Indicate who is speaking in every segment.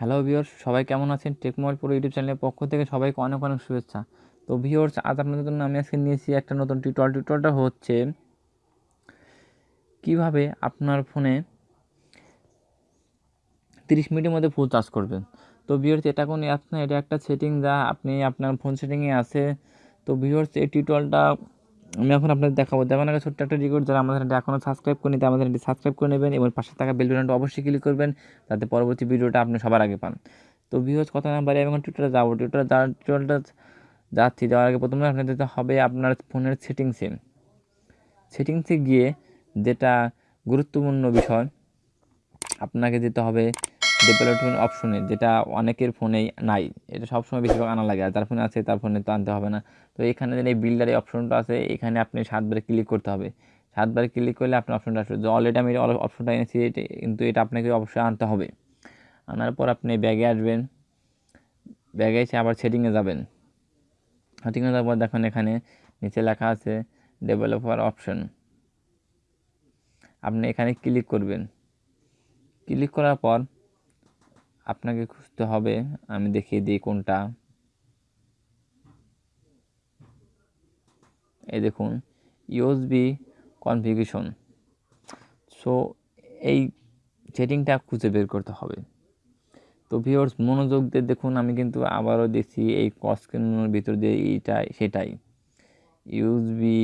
Speaker 1: Hello viewers সবাই কেমন আছেন? টেকমোবাইল পুরো ইউটিউব চ্যানেলের পক্ষ থেকে সবাইকে অনেক অনেক শুভেচ্ছা। তো ভিওর্স আজ আপনাদের জন্য আমি আজকে নিয়েছি একটা নতুন টিউটোরিয়াল টিউটোরিয়ালটা হচ্ছে কীভাবে আপনার ফোনে তিরিশ মিনিটের মধ্যে ফুল চার্জ করবেন। তো ভিওর্স এটা কোনো অ্যাপস না, এটা একটা সেটিং যা আপনি আপনার ফোন সেটিংয়ে আছে। তো ভিওর্স এই টিউটোরিয়ালটা আমি এখন আপনাদের দেখাবো। দেখার আগে ছোট্ট একটা রিকোয়েস্ট যারা আমাদের চ্যানেলটি এখনও সাবস্ক্রাইব করে নিতে আমাদের চ্যানেলটি সাবস্ক্রাইব করে নেবেন এবং পাশে থাকা বেল অবশ্যই ক্লিক করবেন, যাতে পরবর্তী ভিডিওটা আপনি সবার আগে পান। তো ভিউজ কথা না বাড়ি আমি এখন টিউটোরিয়ালে যাব। টিউটোরিয়াল যাওয়ার টিউটোরিয়ালটা যাচ্ছি, যাওয়ার আগে প্রথমে আপনার যেতে হবে, আপনার ফোনের সেটিংসে সেটিংসে গিয়ে যেটা গুরুত্বপূর্ণ বিষয়, আপনাকে যেতে হবে ডেভেলপমেন্ট অপশনে যেটা অনেকের ফোনেই নাই। এটা সবসময় বেশিরভাগ আনা লাগে, আর যার ফোনে আছে তার ফোনে তো আনতে হবে না। তো এখানে যে এই বিল্ডারের অপশনটা আছে, এখানে আপনি সাতবার ক্লিক করতে হবে। সাতবার ক্লিক করলে আপনার অপশনটা আসবে। অলরেডি আমি অপশনটা এনেছি কিন্তু এটা আপনাকে অবশ্যই আনতে হবে। আনার পর আপনি ব্যাগে আসবেন। ব্যাগে এসে আবার সেটিংয়ে যাবেন। সেটিংয়ে যাওয়ার পর দেখুন এখানে নিচে লেখা আছে ডেভেলপার অপশন আপনি এখানে ক্লিক করবেন। ক্লিক করার পর আপনাকে খুঁজতে হবে। আমি দেখিয়ে দিই কোনটা। এই দেখুন ইউএসবি কনফিগেশন সো এই সেটিংটা খুঁজে বের করতে হবে। তো ভিওর্স মনোযোগ দিয়ে দেখুন, আমি কিন্তু আবারও দেখছি এই কস্কেনের ভিতর দিয়ে এইটাই সেটাই। ইউএসবি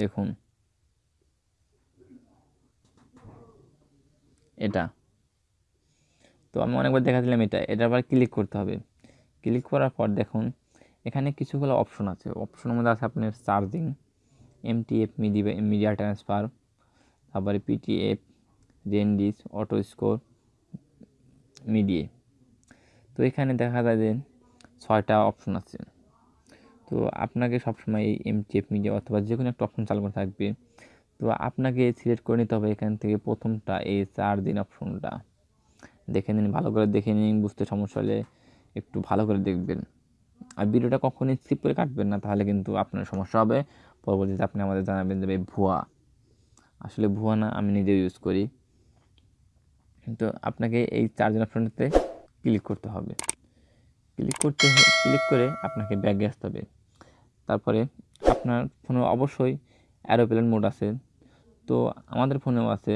Speaker 1: দেখুন। এটা। তো আমি অনেকবার দেখাচ্ছিলাম এটা। এটা আবার ক্লিক করতে হবে। ক্লিক করার পর দেখুন, এখানে কিছুগুলো অপশন আছে। অপশনের মধ্যে আছে আপনার charging MTP media media transfer তারপরে পিটিএফ জেনডিস অটো স্কোর মিডিয়ে তো এখানে দেখা যায় যে ছয়টা অপশন আছে। তো আপনাকে সবসময় এই এমটিএফ মিডিয়া অথবা যে কোনো একটা অপশন চালু করে থাকবে। তো আপনাকে সিলেক্ট করে নিতে হবে এখান থেকে প্রথমটা, এই চার দিন অপশনটা দেখে নিন, ভালো করে দেখে নিন, বুঝতে সমস্যা হলে একটু ভালো করে দেখবেন। আর ভিডিওটা কখনই স্কিপ করে কাটবেন না, তাহলে কিন্তু আপনার সমস্যা হবে। পরবর্তীতে আপনি আমাদের জানাবেন যে ভুয়া। আসলে ভুয়া না, আমি নিজেও ইউজ করি। কিন্তু আপনাকে এই চার্জার অপশনটাতে ক্লিক করতে হবে। ক্লিক করতে ক্লিক করে আপনাকে ব্যাগে আসতে হবে। তারপরে আপনার ফোনে অবশ্যই অ্যারোপ্লেন মোড আছে। তো আমাদের ফোনেও আছে।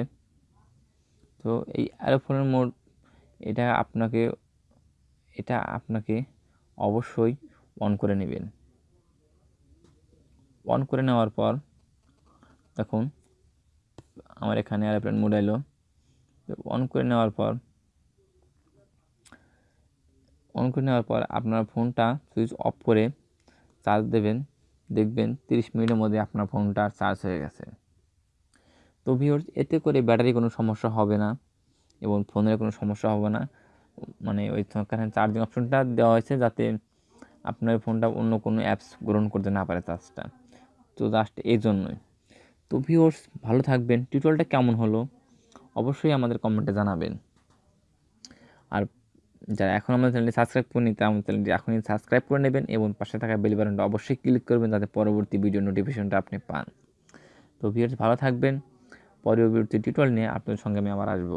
Speaker 1: তো এই অ্যারোপ্লেন মোড, এটা আপনাকে এটা আপনাকে অবশ্যই অন করে নেবেন। অন করে নেওয়ার পর, দেখুন, আমার এখানে অ্যারোপ্লেন মোড এলো। অন করে নেওয়ার পর অন করে নেওয়ার পর আপনার ফোনটা সুইচ অফ করে চার্জ দেবেন। দেখবেন তিরিশ মিনিটের মধ্যে আপনার ফোনটা চার্জ হয়ে গেছে। তো ভিওর এতে করে ব্যাটারি কোনো সমস্যা হবে না এবং ফোনের কোনো সমস্যা হবে না। মানে ওই কারণে চার্জিং অপশনটা দেওয়া হয়েছে যাতে আপনার ফোনটা অন্য কোনো অ্যাপস গ্রহণ করতে না পারে চার্জটা তো জাস্ট এই জন্যই। তো ভিওর্স ভালো থাকবেন। টিউটোরিয়ালটা কেমন হলো? অবশ্যই আমাদের কমেন্টে জানাবেন। আর যারা এখন আমাদের চ্যানেলটি সাবস্ক্রাইব করেনি তারা আমাদের চ্যানেলটি এখনই সাবস্ক্রাইব করে নেবেন এবং পাশে থাকা বেল বাটনটা অবশ্যই ক্লিক করবেন যাতে পরবর্তী ভিডিও নোটিফিকেশনটা আপনি পান। তো ভিডিওটি ভালো থাকবেন। পরবর্তী টিউটোরিয়াল নিয়ে আপনাদের সঙ্গে আমি আবার আসব।